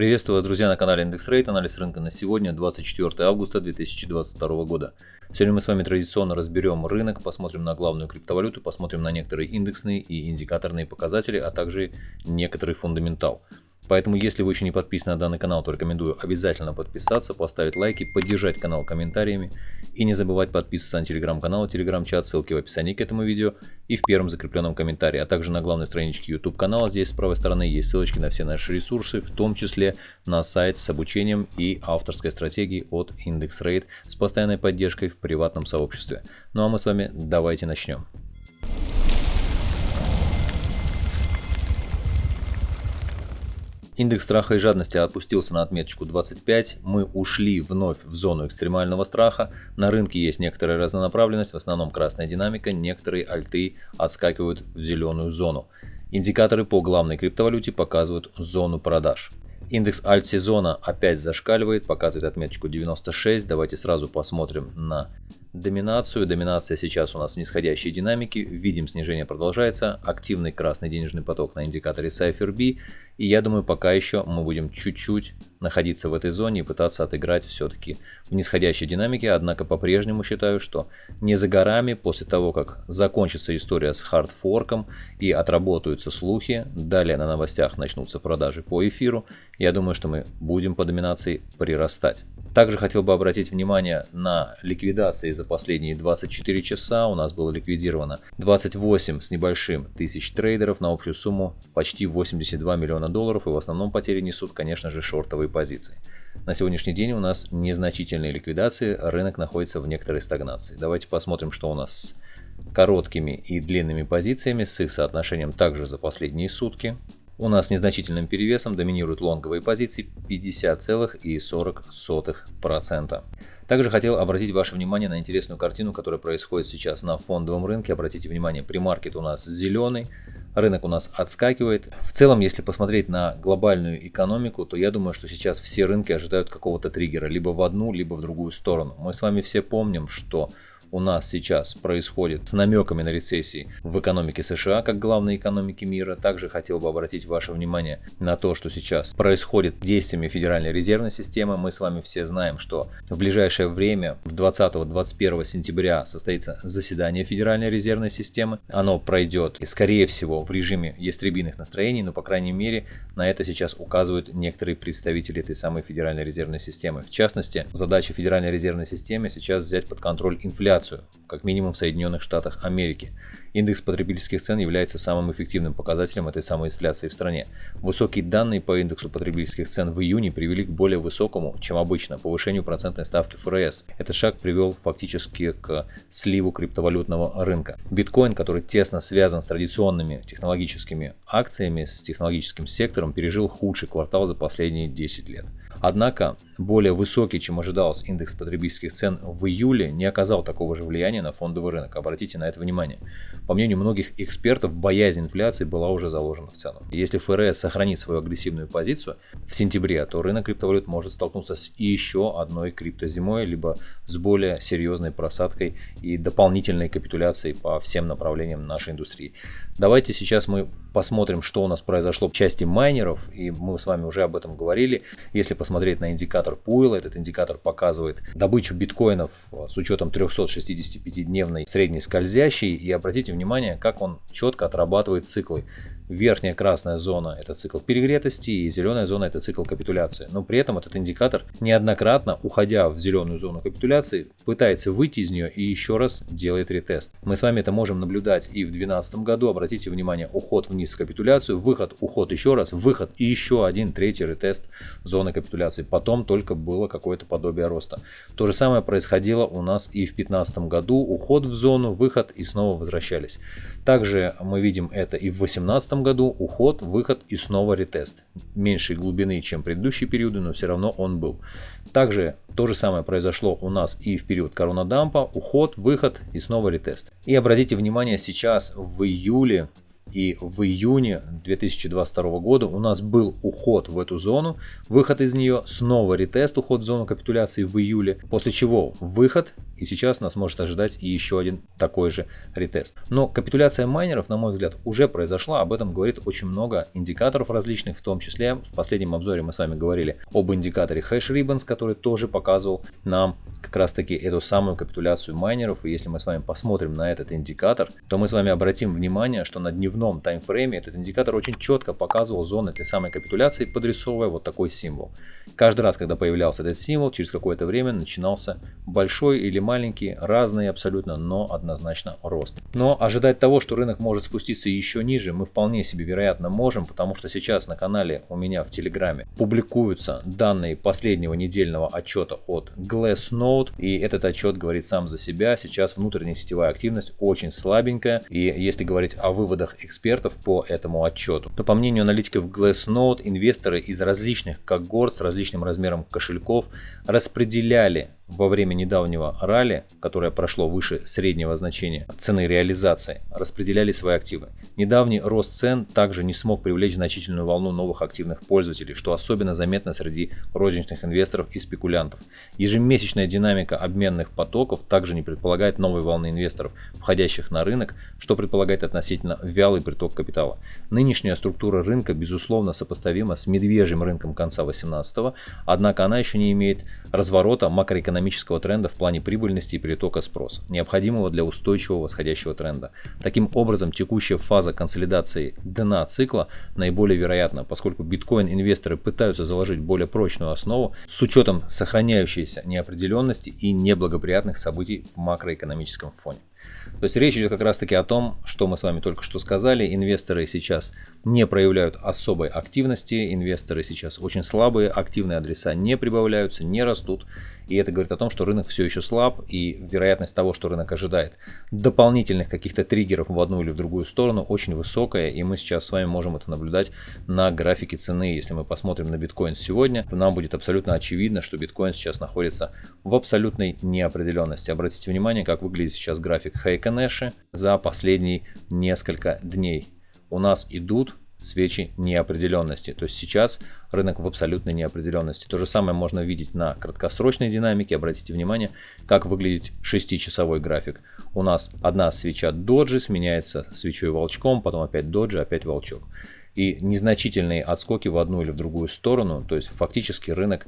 Приветствую вас, друзья, на канале Индекс Рейт. Анализ рынка на сегодня, 24 августа 2022 года. Сегодня мы с вами традиционно разберем рынок, посмотрим на главную криптовалюту, посмотрим на некоторые индексные и индикаторные показатели, а также некоторый фундаментал. Поэтому, если вы еще не подписаны на данный канал, то рекомендую обязательно подписаться, поставить лайки, поддержать канал комментариями и не забывать подписываться на телеграм-канал телеграм-чат, ссылки в описании к этому видео и в первом закрепленном комментарии, а также на главной страничке YouTube канала. Здесь с правой стороны есть ссылочки на все наши ресурсы, в том числе на сайт с обучением и авторской стратегией от IndexRate с постоянной поддержкой в приватном сообществе. Ну а мы с вами давайте начнем. Индекс страха и жадности опустился на отметочку 25. Мы ушли вновь в зону экстремального страха. На рынке есть некоторая разнонаправленность, в основном красная динамика. Некоторые альты отскакивают в зеленую зону. Индикаторы по главной криптовалюте показывают зону продаж. Индекс альт-сезона опять зашкаливает, показывает отметочку 96. Давайте сразу посмотрим на доминацию. Доминация сейчас у нас в нисходящей динамике. Видим снижение продолжается. Активный красный денежный поток на индикаторе Cypher. И я думаю, пока еще мы будем чуть-чуть находиться в этой зоне и пытаться отыграть все-таки в нисходящей динамике. Однако по-прежнему считаю, что не за горами, после того, как закончится история с хардфорком и отработаются слухи, далее на новостях начнутся продажи по эфиру, я думаю, что мы будем по доминации прирастать. Также хотел бы обратить внимание на ликвидации за последние 24 часа. У нас было ликвидировано 28 с небольшим тысяч трейдеров на общую сумму почти 82 миллиона долларов. И в основном потери несут, конечно же, шортовые позиции. На сегодняшний день у нас незначительные ликвидации, рынок находится в некоторой стагнации. Давайте посмотрим, что у нас с короткими и длинными позициями, с их соотношением также за последние сутки. У нас незначительным перевесом доминируют лонговые позиции 50,40%. Также хотел обратить ваше внимание на интересную картину, которая происходит сейчас на фондовом рынке. Обратите внимание, премаркет у нас зеленый, рынок у нас отскакивает. В целом, если посмотреть на глобальную экономику, то я думаю, что сейчас все рынки ожидают какого-то триггера, либо в одну, либо в другую сторону. Мы с вами все помним, что у нас сейчас происходит с намеками на рецессии в экономике США, как главной экономики мира. Также хотел бы обратить ваше внимание на то, что сейчас происходит действиями Федеральной резервной системы. Мы с вами все знаем, что в ближайшее время, в 20-21 сентября, состоится заседание Федеральной резервной системы. Оно пройдет, скорее всего, в режиме ястребиных настроений, но, по крайней мере, на это сейчас указывают некоторые представители этой самой Федеральной резервной системы. В частности, задача Федеральной резервной системы сейчас взять под контроль инфляцию инфляцию, как минимум в Соединенных Штатах Америки. Индекс потребительских цен является самым эффективным показателем этой самой инфляции в стране. Высокие данные по индексу потребительских цен в июне привели к более высокому, чем обычно, повышению процентной ставки ФРС. Этот шаг привел фактически к сливу криптовалютного рынка. Биткоин, который тесно связан с традиционными технологическими акциями, с технологическим сектором, пережил худший квартал за последние 10 лет. Однако более высокий, чем ожидалось, индекс потребительских цен в июле не оказал такого же влияния на фондовый рынок. Обратите на это внимание. По мнению многих экспертов, боязнь инфляции была уже заложена в цену. Если ФРС сохранит свою агрессивную позицию в сентябре, то рынок криптовалют может столкнуться с еще одной криптозимой, либо с более серьезной просадкой и дополнительной капитуляцией по всем направлениям нашей индустрии. Давайте сейчас мы посмотрим, что у нас произошло в части майнеров, и мы с вами уже об этом говорили. Если посмотреть на индикатор Пуэлла, этот индикатор показывает добычу биткоинов с учетом 365-дневной средней скользящей, и обратите внимание, как он четко отрабатывает циклы. Верхняя красная зона – это цикл перегретости, и зеленая зона – это цикл капитуляции. Но при этом этот индикатор неоднократно, уходя в зеленую зону капитуляции, пытается выйти из нее и еще раз делает ретест. Мы с вами это можем наблюдать и в 2012 году. Обратите внимание, уход вниз в капитуляцию, выход, уход еще раз, выход и еще один третий ретест зоны капитуляции. Потом только было какое-то подобие роста. То же самое происходило у нас и в 2015 году. Уход в зону, выход и снова возвращались. Также мы видим это и в 2018 году уход, выход и снова ретест. Меньшей глубины, чем предыдущие периоды, но все равно он был. Также то же самое произошло у нас и в период коронадампа, уход, выход и снова ретест. И обратите внимание, сейчас в июле И в июне 2022 года у нас был уход в эту зону, выход из нее, снова ретест, уход в зону капитуляции в июле, после чего выход и сейчас нас может ожидать еще один такой же ретест. Но капитуляция майнеров, на мой взгляд, уже произошла. Об этом говорит очень много индикаторов различных, в том числе в последнем обзоре мы с вами говорили об индикаторе Hash Ribbons, который тоже показывал нам как раз таки эту самую капитуляцию майнеров. И если мы с вами посмотрим на этот индикатор, то мы с вами обратим внимание, что на дневном таймфрейме этот индикатор очень четко показывал зоны этой самой капитуляции, подрисовывая вот такой символ. Каждый раз, когда появлялся этот символ, через какое-то время начинался большой или маленький, разный абсолютно, но однозначно рост. Но ожидать того, что рынок может спуститься еще ниже, мы вполне себе вероятно можем, потому что сейчас на канале у меня в Телеграме публикуются данные последнего недельного отчета от Glassnode, и этот отчет говорит сам за себя. Сейчас внутренняя сетевая активность очень слабенькая, и если говорить о выводах экспертов по этому отчету, то по мнению аналитиков Glassnode, инвесторы из различных когорт с различным размером кошельков распределяли во время недавнего ралли, которое прошло выше среднего значения цены реализации, распределяли свои активы. Недавний рост цен также не смог привлечь значительную волну новых активных пользователей, что особенно заметно среди розничных инвесторов и спекулянтов. Ежемесячная динамика обменных потоков также не предполагает новой волны инвесторов, входящих на рынок, что предполагает относительно вялый приток капитала. Нынешняя структура рынка безусловно сопоставима с медвежьим рынком конца 18 однако она еще не имеет разворота макроэкономического тренда в плане прибыльности и притока спроса, необходимого для устойчивого восходящего тренда. Таким образом, текущая фаза консолидации дна цикла наиболее вероятна, поскольку биткоин-инвесторы пытаются заложить более прочную основу с учетом сохраняющейся неопределенности и неблагоприятных событий в макроэкономическом фоне. То есть речь идет как раз таки о том, что мы с вами только что сказали. Инвесторы сейчас не проявляют особой активности, инвесторы сейчас очень слабые, активные адреса не прибавляются, не растут. И это говорит о том, что рынок все еще слаб, и вероятность того, что рынок ожидает дополнительных каких-то триггеров в одну или в другую сторону, очень высокая. И мы сейчас с вами можем это наблюдать на графике цены. Если мы посмотрим на биткоин сегодня, нам будет абсолютно очевидно, что биткоин сейчас находится в абсолютной неопределенности. Обратите внимание, как выглядит сейчас график Хейконэши за последние несколько дней. У нас идут свечи неопределенности. То есть сейчас рынок в абсолютной неопределенности. То же самое можно видеть на краткосрочной динамике. Обратите внимание, как выглядит 6-часовой график. У нас одна свеча доджи сменяется свечой волчком, потом опять доджи, опять волчок. И незначительные отскоки в одну или в другую сторону, то есть фактически рынок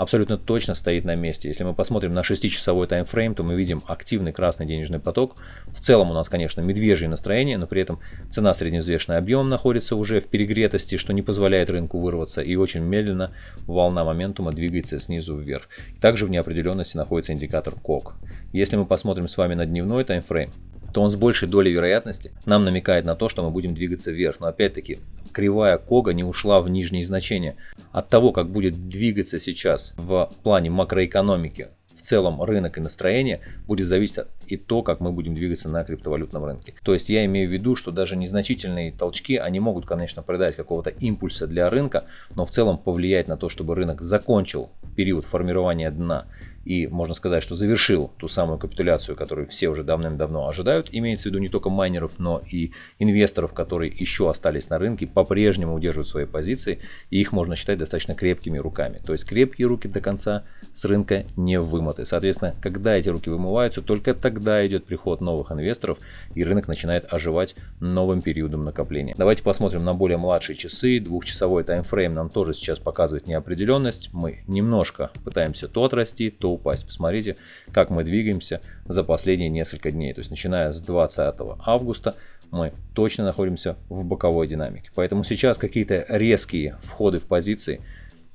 абсолютно точно стоит на месте. Если мы посмотрим на 6-часовой таймфрейм, то мы видим активный красный денежный поток. В целом у нас, конечно, медвежье настроение, но при этом цена средневзвешенный объем находится уже в перегретости, что не позволяет рынку вырваться. И очень медленно волна моментума двигается снизу вверх. Также в неопределенности находится индикатор КОК. Если мы посмотрим с вами на дневной таймфрейм, то он с большей долей вероятности нам намекает на то, что мы будем двигаться вверх. Но опять-таки, кривая Кога не ушла в нижние значения. От того, как будет двигаться сейчас в плане макроэкономики в целом рынок и настроение будет зависеть и то, как мы будем двигаться на криптовалютном рынке. То есть я имею в виду, что даже незначительные толчки, они могут, конечно, придать какого-то импульса для рынка, но в целом повлиять на то, чтобы рынок закончил период формирования дна и можно сказать, что завершил ту самую капитуляцию, которую все уже давным-давно ожидают. Имеется в виду не только майнеров, но и инвесторов, которые еще остались на рынке, по-прежнему удерживают свои позиции, и их можно считать достаточно крепкими руками. То есть крепкие руки до конца с рынка не вымыты. Соответственно, когда эти руки вымываются, только тогда идет приход новых инвесторов, и рынок начинает оживать новым периодом накопления. Давайте посмотрим на более младшие часы. Двухчасовой таймфрейм нам тоже сейчас показывает неопределенность. Мы немножко пытаемся то отрасти, то упасть. Посмотрите, как мы двигаемся за последние несколько дней. То есть начиная с 20 августа мы точно находимся в боковой динамике. Поэтому сейчас какие-то резкие входы в позиции –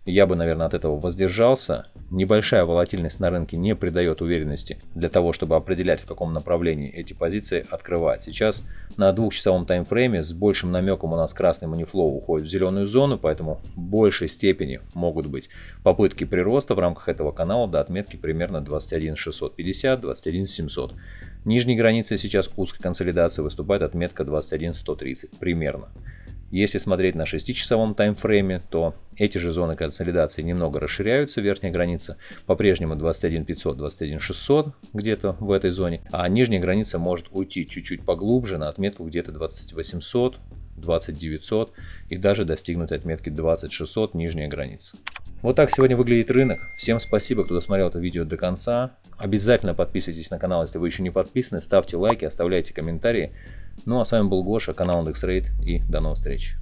я бы, наверное, от этого воздержался. Небольшая волатильность на рынке не придает уверенности для того, чтобы определять, в каком направлении эти позиции открывать. Сейчас на двухчасовом таймфрейме с большим намеком у нас красный манифлоу уходит в зеленую зону, поэтому в большей степени могут быть попытки прироста в рамках этого канала до отметки примерно 21650, 21700. Нижней границей сейчас узкой консолидации выступает отметка 21130 примерно. Если смотреть на 6-часовом таймфрейме, то эти же зоны консолидации немного расширяются, верхняя граница по-прежнему 21 500, 21 600 где-то в этой зоне, а нижняя граница может уйти чуть-чуть поглубже на отметку где-то 2800, 2900 и даже достигнуть отметки 2600 нижняя граница. Вот так сегодня выглядит рынок. Всем спасибо, кто досмотрел это видео до конца. Обязательно подписывайтесь на канал, если вы еще не подписаны. Ставьте лайки, оставляйте комментарии. Ну а с вами был Гоша, канал IndexRate и до новых встреч.